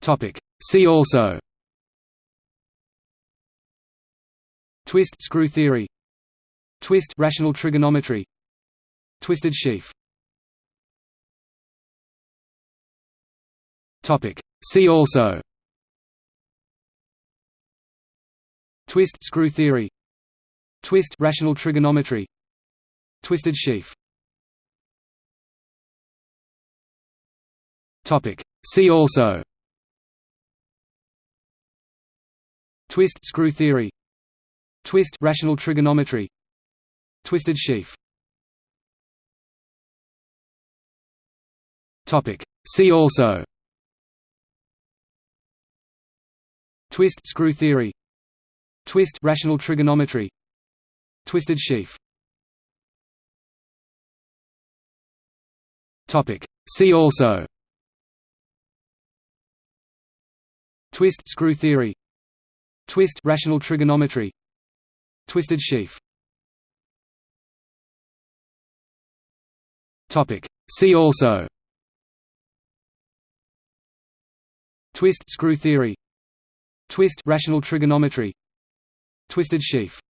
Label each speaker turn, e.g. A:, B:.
A: Topic. See also. Twist screw theory. Twist rational trigonometry. Twisted sheaf. Topic. See also. Twist screw theory. Twist rational trigonometry. Twisted sheaf. Topic. See also Twist screw theory. Twist rational trigonometry. Twisted sheaf. Topic. See also. Twist screw theory. Twist rational trigonometry. Twisted sheaf. Topic. See also. Twist screw theory Twist rational trigonometry. Twisted sheaf. Topic. See also. Twist screw theory. Twist rational trigonometry. Twisted sheaf